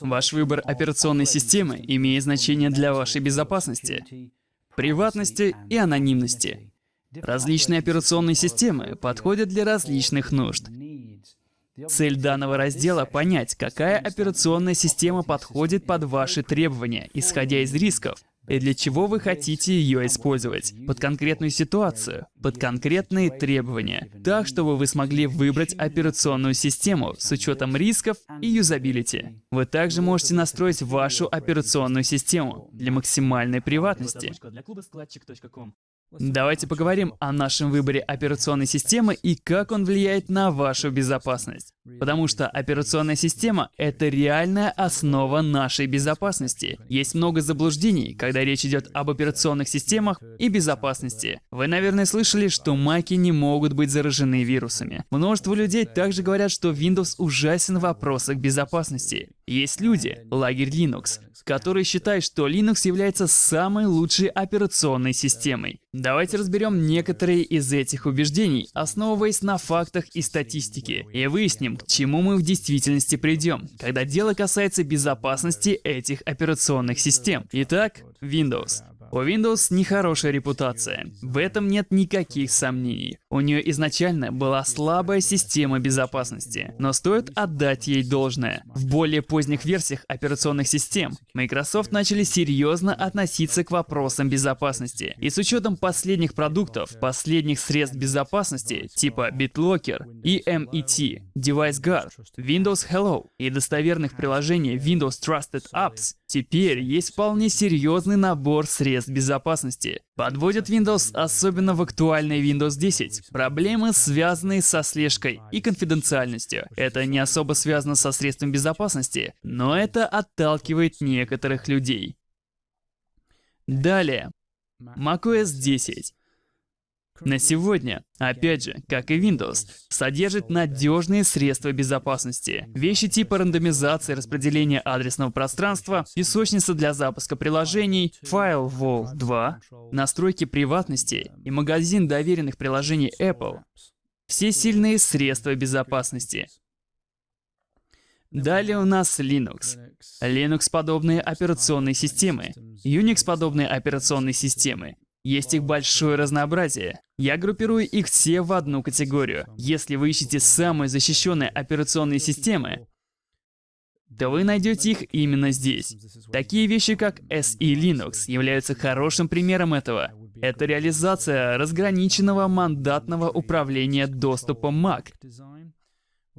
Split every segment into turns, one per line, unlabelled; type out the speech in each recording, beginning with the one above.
Ваш выбор операционной системы имеет значение для вашей безопасности, приватности и анонимности. Различные операционные системы подходят для различных нужд. Цель данного раздела — понять, какая операционная система подходит под ваши требования, исходя из рисков, и для чего вы хотите ее использовать, под конкретную ситуацию, под конкретные требования, так, чтобы вы смогли выбрать операционную систему с учетом рисков и юзабилити. Вы также можете настроить вашу операционную систему для максимальной приватности. Давайте поговорим о нашем выборе операционной системы и как он влияет на вашу безопасность. Потому что операционная система — это реальная основа нашей безопасности. Есть много заблуждений, когда речь идет об операционных системах и безопасности. Вы, наверное, слышали, что маки не могут быть заражены вирусами. Множество людей также говорят, что Windows ужасен в вопросах безопасности. Есть люди, лагерь Linux, которые считают, что Linux является самой лучшей операционной системой. Давайте разберем некоторые из этих убеждений, основываясь на фактах и статистике, и выясним, к чему мы в действительности придем, когда дело касается безопасности этих операционных систем. Итак, Windows. У Windows нехорошая репутация. В этом нет никаких сомнений. У нее изначально была слабая система безопасности, но стоит отдать ей должное. В более поздних версиях операционных систем Microsoft начали серьезно относиться к вопросам безопасности. И с учетом последних продуктов, последних средств безопасности, типа BitLocker, EMET, DeviceGuard, Windows Hello и достоверных приложений Windows Trusted Apps, теперь есть вполне серьезный набор средств средств безопасности. Подводит Windows особенно в актуальной Windows 10. Проблемы, связанные со слежкой и конфиденциальностью. Это не особо связано со средством безопасности, но это отталкивает некоторых людей. Далее. macOS 10. На сегодня, опять же, как и Windows, содержит надежные средства безопасности. Вещи типа рандомизации, распределения адресного пространства, песочница для запуска приложений, Firewall 2, настройки приватности и магазин доверенных приложений Apple. Все сильные средства безопасности. Далее у нас Linux. Linux-подобные операционные системы, Unix-подобные операционные системы, есть их большое разнообразие. Я группирую их все в одну категорию. Если вы ищете самые защищенные операционные системы, то вы найдете их именно здесь. Такие вещи, как SE Linux, являются хорошим примером этого. Это реализация разграниченного мандатного управления доступом Mac,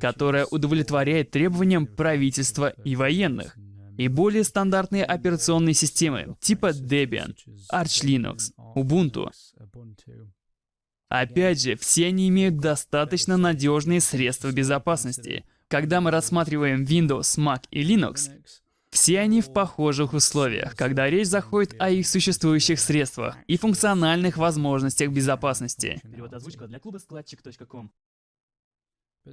которая удовлетворяет требованиям правительства и военных и более стандартные операционные системы типа Debian, Arch Linux, Ubuntu. Опять же, все они имеют достаточно надежные средства безопасности. Когда мы рассматриваем Windows, Mac и Linux, все они в похожих условиях, когда речь заходит о их существующих средствах и функциональных возможностях безопасности.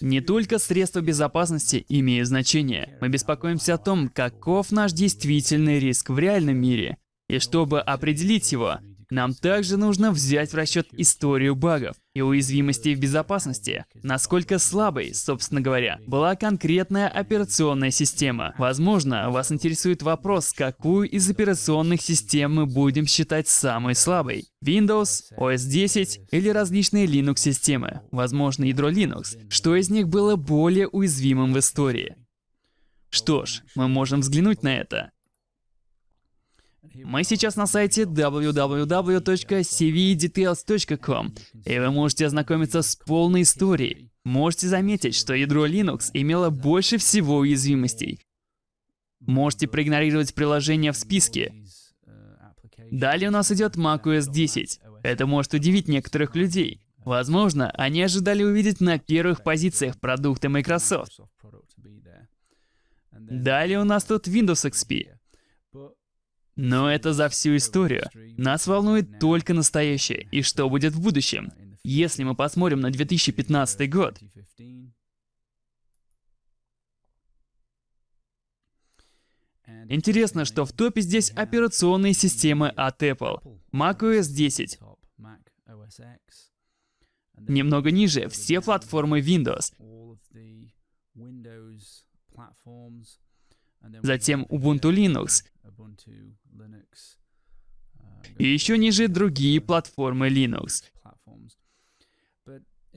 Не только средства безопасности имеют значение. Мы беспокоимся о том, каков наш действительный риск в реальном мире. И чтобы определить его, нам также нужно взять в расчет историю багов и уязвимостей в безопасности. Насколько слабой, собственно говоря, была конкретная операционная система. Возможно, вас интересует вопрос, какую из операционных систем мы будем считать самой слабой. Windows, OS 10 или различные Linux-системы, возможно, ядро Linux. Что из них было более уязвимым в истории? Что ж, мы можем взглянуть на это. Мы сейчас на сайте www.cvdetails.com, и вы можете ознакомиться с полной историей. Можете заметить, что ядро Linux имело больше всего уязвимостей. Можете проигнорировать приложения в списке. Далее у нас идет macOS 10. Это может удивить некоторых людей. Возможно, они ожидали увидеть на первых позициях продукты Microsoft. Далее у нас тут Windows XP. Но это за всю историю. Нас волнует только настоящее и что будет в будущем. Если мы посмотрим на 2015 год, Интересно, что в топе здесь операционные системы от Apple. macOS 10. Немного ниже все платформы Windows. Затем Ubuntu Linux, и еще ниже другие платформы Linux.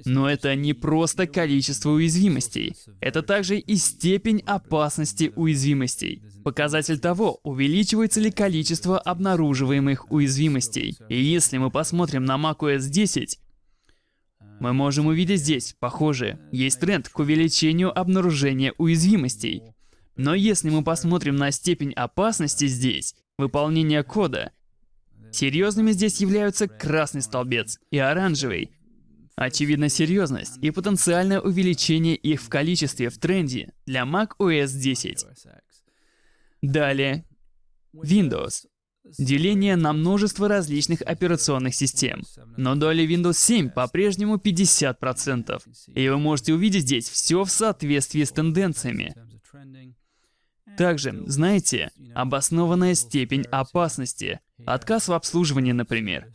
Но это не просто количество уязвимостей. Это также и степень опасности уязвимостей. Показатель того, увеличивается ли количество обнаруживаемых уязвимостей. И если мы посмотрим на macOS 10, мы можем увидеть здесь, похоже, есть тренд к увеличению обнаружения уязвимостей. Но если мы посмотрим на степень опасности здесь, выполнение кода, серьезными здесь являются красный столбец и оранжевый. Очевидна серьезность и потенциальное увеличение их в количестве в тренде для Mac OS 10. Далее, Windows. Деление на множество различных операционных систем. Но доля Windows 7 по-прежнему 50%. И вы можете увидеть здесь все в соответствии с тенденциями. Также, знаете, обоснованная степень опасности. Отказ в обслуживании, например.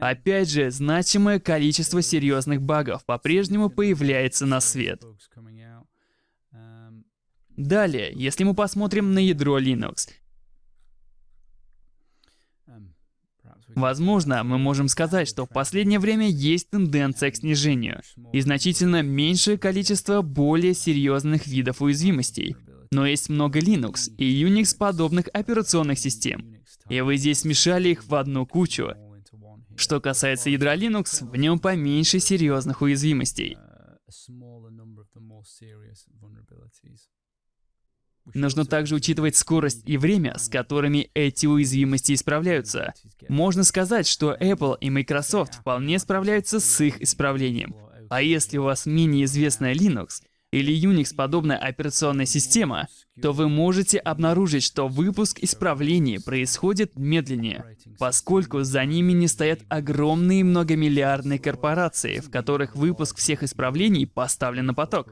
Опять же, значимое количество серьезных багов по-прежнему появляется на свет. Далее, если мы посмотрим на ядро Linux, Возможно, мы можем сказать, что в последнее время есть тенденция к снижению и значительно меньшее количество более серьезных видов уязвимостей. Но есть много Linux и Unix подобных операционных систем. И вы здесь смешали их в одну кучу. Что касается ядра Linux, в нем поменьше серьезных уязвимостей. Нужно также учитывать скорость и время, с которыми эти уязвимости исправляются. Можно сказать, что Apple и Microsoft вполне справляются с их исправлением. А если у вас менее известная Linux, или Unix-подобная операционная система, то вы можете обнаружить, что выпуск исправлений происходит медленнее, поскольку за ними не стоят огромные многомиллиардные корпорации, в которых выпуск всех исправлений поставлен на поток.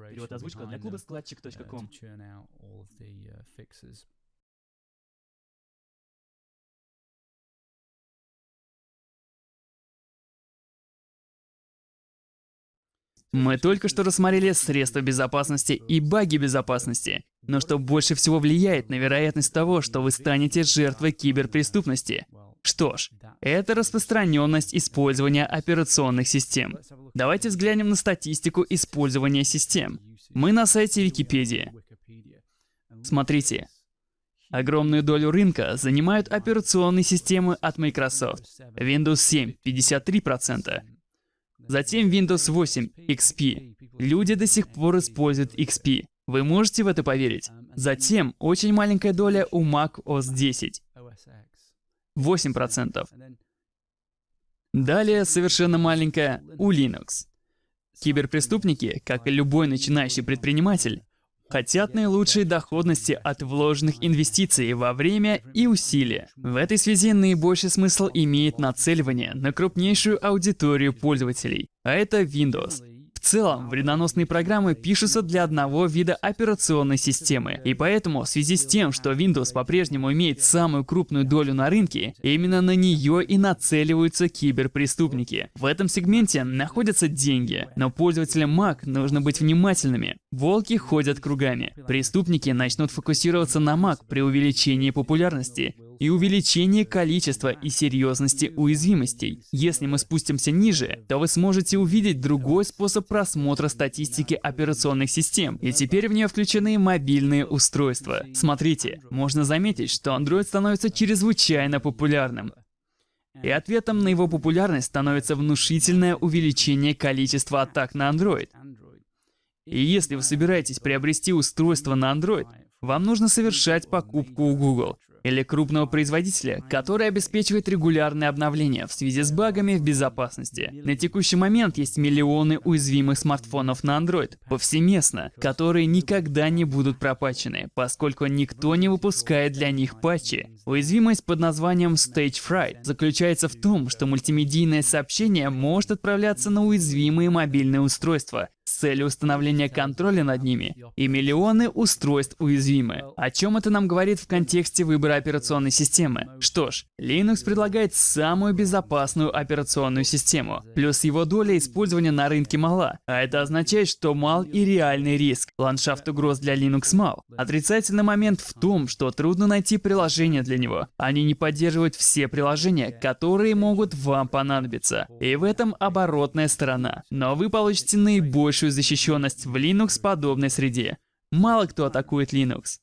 Мы только что рассмотрели средства безопасности и баги безопасности. Но что больше всего влияет на вероятность того, что вы станете жертвой киберпреступности? Что ж, это распространенность использования операционных систем. Давайте взглянем на статистику использования систем. Мы на сайте Википедии. Смотрите. Огромную долю рынка занимают операционные системы от Microsoft. Windows 7 — 53%, Затем Windows 8 XP. Люди до сих пор используют XP. Вы можете в это поверить? Затем очень маленькая доля у Mac OS 10. 8%. Далее совершенно маленькая у Linux. Киберпреступники, как и любой начинающий предприниматель, хотят наилучшей доходности от вложенных инвестиций во время и усилия. В этой связи наибольший смысл имеет нацеливание на крупнейшую аудиторию пользователей, а это Windows. В целом, вредоносные программы пишутся для одного вида операционной системы. И поэтому, в связи с тем, что Windows по-прежнему имеет самую крупную долю на рынке, именно на нее и нацеливаются киберпреступники. В этом сегменте находятся деньги, но пользователям Mac нужно быть внимательными. Волки ходят кругами. Преступники начнут фокусироваться на Mac при увеличении популярности и увеличение количества и серьезности уязвимостей. Если мы спустимся ниже, то вы сможете увидеть другой способ просмотра статистики операционных систем, и теперь в нее включены мобильные устройства. Смотрите, можно заметить, что Android становится чрезвычайно популярным. И ответом на его популярность становится внушительное увеличение количества атак на Android. И если вы собираетесь приобрести устройство на Android, вам нужно совершать покупку у Google или крупного производителя, который обеспечивает регулярные обновления в связи с багами в безопасности. На текущий момент есть миллионы уязвимых смартфонов на Android повсеместно, которые никогда не будут пропачены, поскольку никто не выпускает для них патчи. Уязвимость под названием Stage Fright заключается в том, что мультимедийное сообщение может отправляться на уязвимые мобильные устройства, с целью установления контроля над ними, и миллионы устройств уязвимы. О чем это нам говорит в контексте выбора операционной системы? Что ж, Linux предлагает самую безопасную операционную систему, плюс его доля использования на рынке мала, а это означает, что мал и реальный риск. Ландшафт угроз для Linux мал. Отрицательный момент в том, что трудно найти приложение для него. Они не поддерживают все приложения, которые могут вам понадобиться. И в этом оборотная сторона. Но вы получите наибольшую защищенность в Linux подобной среде. Мало кто атакует Linux.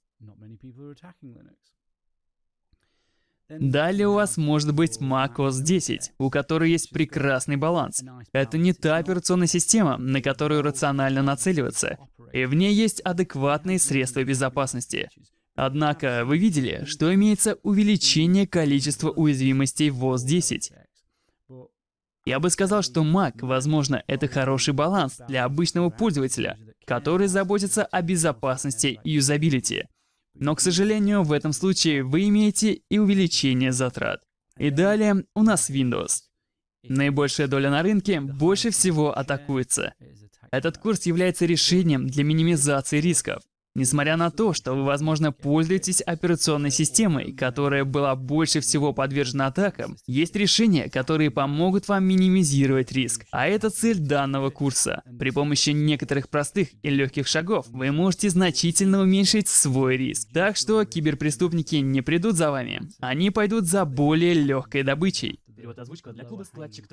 Далее у вас может быть macOS 10, у которой есть прекрасный баланс. Это не та операционная система, на которую рационально нацеливаться, и в ней есть адекватные средства безопасности. Однако вы видели, что имеется увеличение количества уязвимостей в OS 10. Я бы сказал, что Mac, возможно, это хороший баланс для обычного пользователя, который заботится о безопасности и юзабилити. Но, к сожалению, в этом случае вы имеете и увеличение затрат. И далее у нас Windows. Наибольшая доля на рынке больше всего атакуется. Этот курс является решением для минимизации рисков. Несмотря на то, что вы, возможно, пользуетесь операционной системой, которая была больше всего подвержена атакам, есть решения, которые помогут вам минимизировать риск. А это цель данного курса. При помощи некоторых простых и легких шагов вы можете значительно уменьшить свой риск. Так что киберпреступники не придут за вами. Они пойдут за более легкой добычей. Перевод озвучка для клуба складчик.